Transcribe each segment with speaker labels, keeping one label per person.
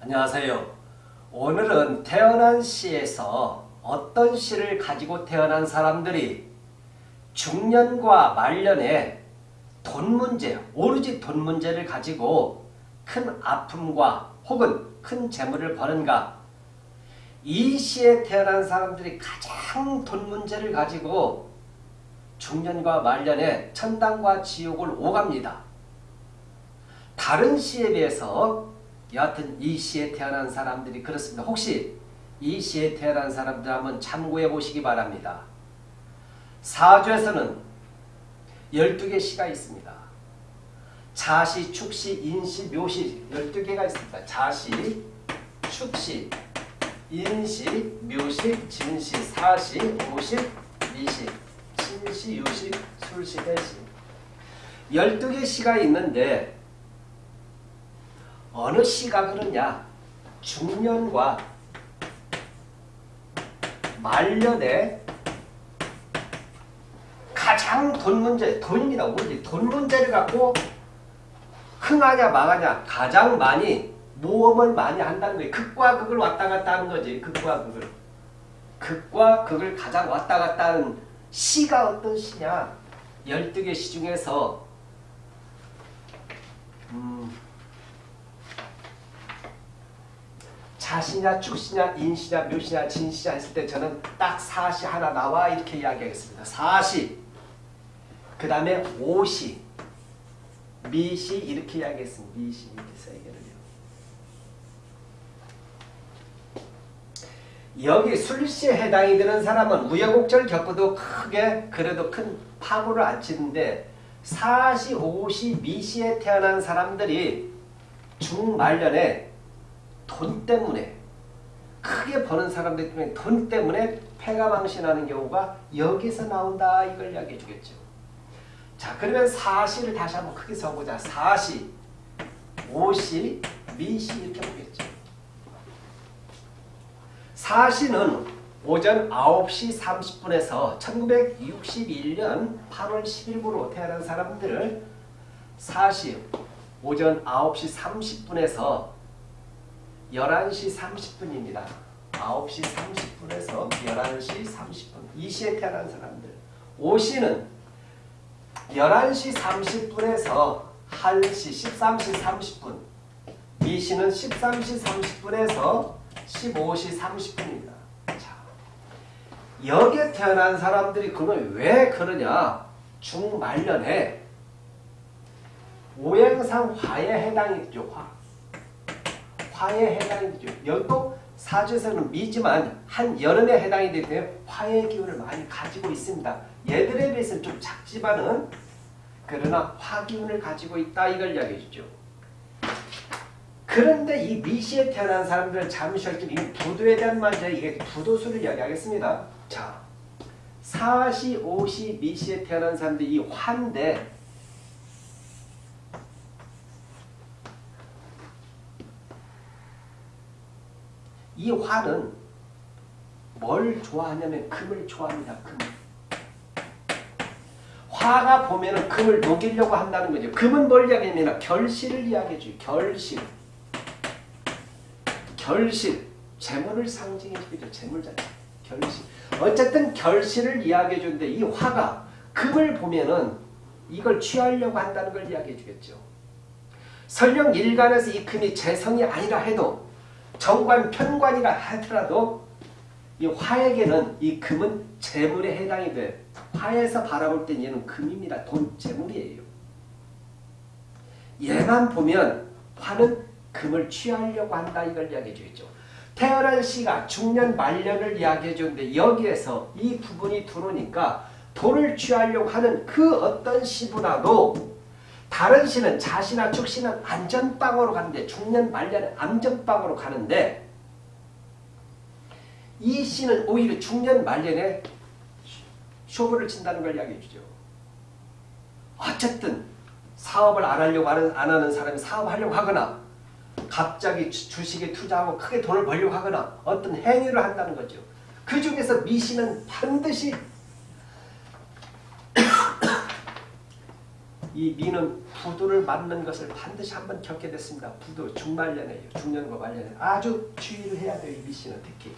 Speaker 1: 안녕하세요. 오늘은 태어난 시에서 어떤 시를 가지고 태어난 사람들이 중년과 말년에 돈 문제, 오로지 돈 문제를 가지고 큰 아픔과 혹은 큰 재물을 버는가 이 시에 태어난 사람들이 가장 돈 문제를 가지고 중년과 말년에 천당과 지옥을 오갑니다. 다른 시에 비해서 여하튼 이 시에 태어난 사람들이 그렇습니다. 혹시 이 시에 태어난 사람들 한번 참고해 보시기 바랍니다. 사주에서는 12개 시가 있습니다. 자시, 축시, 인시, 묘시 12개가 있습니다. 자시, 축시, 인시, 묘시, 진시, 사시, 오시, 미시, 신시, 유시, 술시, 대시 12개 시가 있는데 어느 시가 그러냐 중년과 말년에 가장 돈 문제, 돈입니다. 우리 돈 문제를 갖고 흥하냐 망하냐 가장 많이 모험을 많이 한다는 거예요. 극과 극을 왔다 갔다 하는 거지. 극과 극을. 극과 극을 가장 왔다 갔다 하는 시가 어떤 시냐. 12개 시 중에서 음, 자시냐 축시냐 인시냐 묘시냐 진시냐 했을 때 저는 딱 사시 하나 나와 이렇게 이야기하겠습니다. 사시 그 다음에 오시 미시 이렇게 이야기했습니다. 미시 이렇게 세 개를요. 여기 술시에 해당이 되는 사람은 우여곡절 겪어도 크게 그래도 큰 파고를 안 치는데 사시, 오시, 미시에 태어난 사람들이 중말년에 돈 때문에 크게 버는 사람들 때문에 돈 때문에 패가 망신하는 경우가 여기서 나온다 이걸 이야기해 주겠죠. 자 그러면 사시를 다시 한번 크게 써보자. 사시, 오시, 미시 이렇게 보겠죠. 사시는 오전 9시 30분에서 1961년 8월 10일부로 태어난 사람들 사시 오전 9시 30분에서 11시 30분입니다. 9시 30분에서 11시 30분 이 시에 태어난 사람들 오시는 11시 30분에서 1시 13시 30분 미시는 13시 30분에서 15시 30분입니다. 자, 여기에 태어난 사람들이 그러면 왜 그러냐? 중말년에 오행상 화에 해당이 되죠. 화. 화에 해당이 되죠. 여기도 사주에서는 미지만 한 여름에 해당이 되기 때문에 화의 기운을 많이 가지고 있습니다. 얘들에 비해서는 좀 작지만은 그러나 화기운을 가지고 있다 이걸 이야기해 주죠. 그런데 이 미시에 태어난 사람들은 잠시 할때 부도에 대한 말이죠. 이게 부도수를 이야기하겠습니다. 자, 사시, 오시, 미시에 태어난 사람들이 이 화인 이 화는 뭘 좋아하냐면 금을 좋아합니다. 금. 화가 보면은 금을 녹이려고 한다는 거죠. 금은 뭘 이야기하냐면 결실을 이야기해 줘요. 결실. 결실. 재물을 상징해 주죠. 재물 자체. 결실. 어쨌든 결실을 이야기해 주는데 이 화가 금을 보면은 이걸 취하려고 한다는 걸 이야기해 주겠죠. 설령 일간에서 이 금이 재성이 아니라 해도 정관, 편관이라 하더라도 이 화에게는 이 금은 재물에 해당이 돼. 화에서 바라볼 땐 얘는 금입니다. 돈, 재물이에요. 얘만 보면 화는 금을 취하려고 한다 이걸 이야기해 주겠죠. 태어난 시가 중년 말년을 이야기해 주는데 여기에서 이 부분이 들어오니까 돈을 취하려고 하는 그 어떤 시보다도 다른 시는 자시나 축시는 안전빵으로 가는데 중년 말년은 안전빵으로 가는데 이 시는 오히려 중년 말년에 쇼부를 친다는 걸 이야기해 주죠. 어쨌든 사업을 안 하려고 하는, 안 하는 사람이 사업하려고 하거나 갑자기 주식에 투자하고 크게 돈을 벌려고 하거나 어떤 행위를 한다는 거죠. 그 중에서 미시는 반드시 이 미는 부도를 맞는 것을 반드시 한번 겪게 됐습니다. 부도 중말년에요. 중년과 말년에 아주 주의를 해야 돼요. 이 미씨는 특히.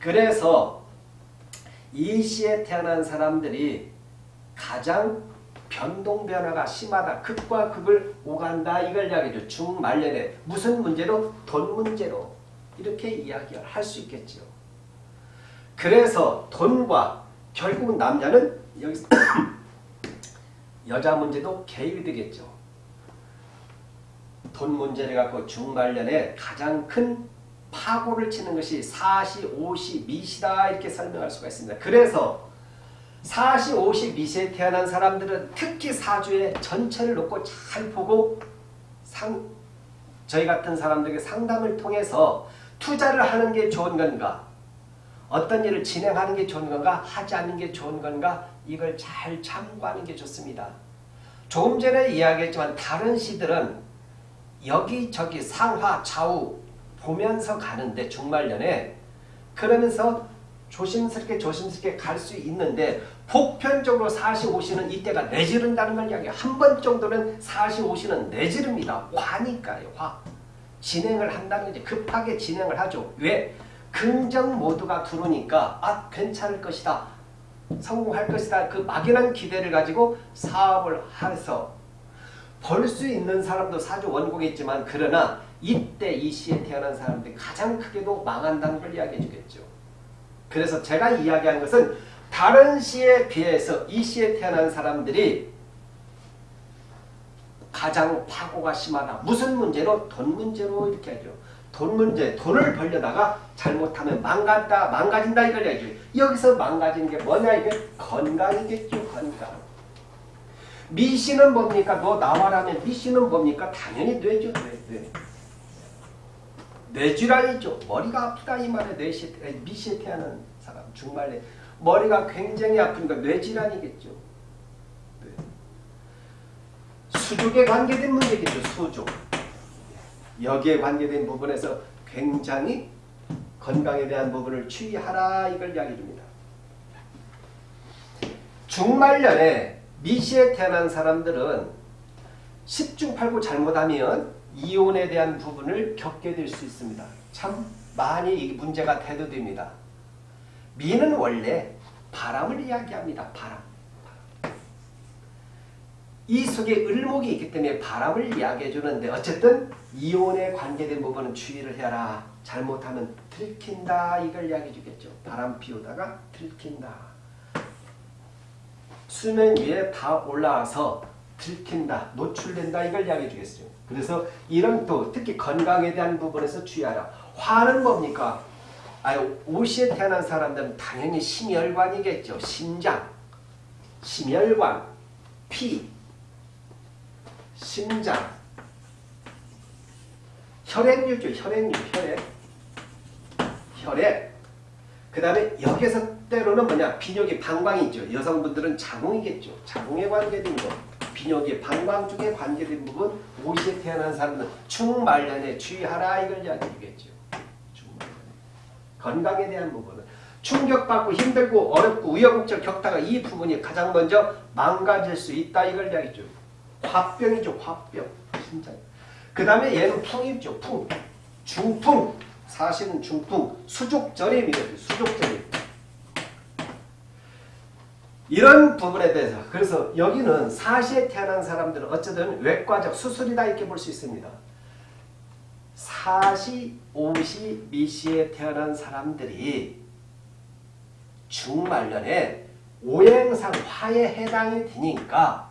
Speaker 1: 그래서 이 시에 태어난 사람들이 가장 변동 변화가 심하다. 극과 극을 오간다. 이걸 이야기죠. 중말년에 무슨 문제로? 돈 문제로. 이렇게 이야기를 할 수 있겠죠. 그래서 돈과 결국은 남자는 여기서 여자 문제도 개입이 되겠죠. 돈 문제를 갖고 중말년에 가장 큰 파고를 치는 것이 사시, 오시, 미시다 이렇게 설명할 수가 있습니다. 그래서 사시, 오시, 미시에 태어난 사람들은 특히 사주의 전체를 놓고 잘 보고 상, 저희 같은 사람들에게 상담을 통해서 투자를 하는 게 좋은 건가 어떤 일을 진행하는 게 좋은 건가 하지 않는 게 좋은 건가 이걸 잘 참고하는 게 좋습니다. 조금 전에 이야기했지만 다른 시들은 여기저기 상하 좌우 보면서 가는데 중말년에 그러면서 조심스럽게 조심스럽게 갈 수 있는데 보편적으로 45시는 이때가 내지른다는 걸 이야기해요. 한 번 정도는 45시는 내지릅니다. 화니까요. 화. 진행을 한다는 거지. 급하게 진행을 하죠. 왜? 긍정 모드가 들어오니까 아 괜찮을 것이다. 성공할 것이다. 그 막연한 기대를 가지고 사업을 해서 벌 수 있는 사람도 사주 원곡이지만 그러나 이때 이 시에 태어난 사람들이 가장 크게도 망한다는 걸 이야기해 주겠죠. 그래서 제가 이야기한 것은 다른 시에 비해서 이 시에 태어난 사람들이 가장 파고가 심하다. 무슨 문제로? 돈 문제로 이렇게 하죠. 돈 문제, 돈을 벌려다가 잘못하면 망간다, 망가진다 이걸 얘기해요. 여기서 망가지는 게 뭐냐 이게 건강이겠죠, 건강. 미씨는 뭡니까? 너 나와라면 미씨는 뭡니까? 당연히 뇌죠, 뇌. 뇌. 뇌질환이죠. 머리가 아프다 이 말에 뇌시, 미씨에 태어난 사람 중말에 머리가 굉장히 아프니까 뇌질환이겠죠. 네. 수족에 관계된 문제겠죠. 수족. 여기에 관계된 부분에서 굉장히 건강에 대한 부분을 주의하라 이걸 이야기 줍니다. 중말년에 미시에 태어난 사람들은 10중 8구 잘못하면 이혼에 대한 부분을 겪게 될 수 있습니다. 참 많이 문제가 대두됩니다. 미는 원래 바람을 이야기합니다. 바람. 이 속에 을목이 있기 때문에 바람을 이야기해 주는데 어쨌든 이혼에 관계된 부분은 주의를 해라. 잘못하면 들킨다. 이걸 이야기해 주겠죠. 바람 피우다가 들킨다. 수면 위에 다 올라와서 들킨다. 노출된다. 이걸 이야기해 주겠어요. 그래서 이런 또 특히 건강에 대한 부분에서 주의하라. 화는 뭡니까? 아유, 오시에 태어난 사람들은 당연히 심혈관이겠죠. 심장, 심혈관, 피, 심장, 혈액류죠. 혈액류, 혈액. 혈액. 그 다음에 여기서 때로는 뭐냐 비뇨기 방광이 있죠. 여성분들은 자궁이겠죠. 자궁에 관계된 거. 비뇨기 방광 쪽에 관계된 부분 오시에 태어난 사람은 충말년에 주의하라 이걸 이야기해 주겠죠. 건강에 대한 부분은 충격받고 힘들고 어렵고 우여곡절 겪다가 이 부분이 가장 먼저 망가질 수 있다 이걸 이야기죠. 화병이죠. 화병. 진짜. 그 다음에 얘는 풍이죠. 풍. 중풍. 사실은 중풍. 수족절임이거든요. 수족절임. 이런 부분에 대해서 그래서 여기는 사시에 태어난 사람들은 어쨌든 외과적 수술이다 이렇게 볼 수 있습니다. 사시, 오시, 미시에 태어난 사람들이 중말년에 오행상 화에 해당이 되니까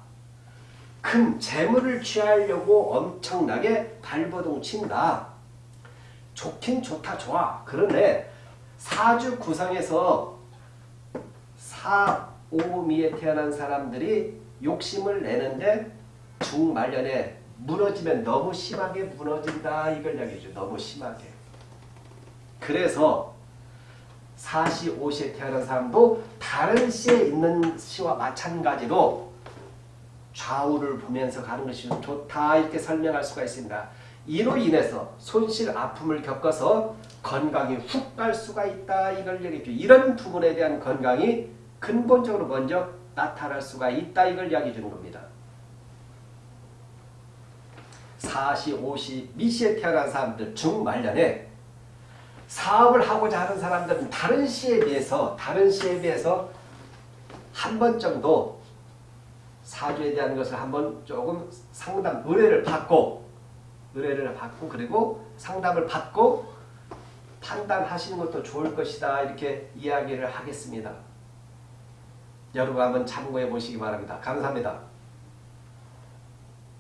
Speaker 1: 큰 재물을 취하려고 엄청나게 발버둥 친다. 좋긴 좋다 좋아. 그런데 사주 구성에서 사, 오미에 태어난 사람들이 욕심을 내는데 중말년에 무너지면 너무 심하게 무너진다 이걸 이야기해줘. 너무 심하게. 그래서 사시, 오시에 태어난 사람도 다른 시에 있는 시와 마찬가지로 좌우를 보면서 가는 것이 좋다 이렇게 설명할 수가 있습니다. 이로 인해서 손실, 아픔을 겪어서 건강이 훅 갈 수가 있다 이걸 얘기해줘. 이런 부분에 대한 건강이 근본적으로 먼저 나타날 수가 있다 이걸 이야기해 주는 겁니다. 4시, 5시, 미시에 태어난 사람들 중말년에 사업을 하고자 하는 사람들은 다른 시에 비해서 다른 시에 비해서 한 번 정도 사주에 대한 것을 한번 조금 상담 의뢰를 받고 의뢰를 받고 그리고 상담을 받고 판단하시는 것도 좋을 것이다 이렇게 이야기를 하겠습니다. 여러분 한번 참고해 보시기 바랍니다. 감사합니다.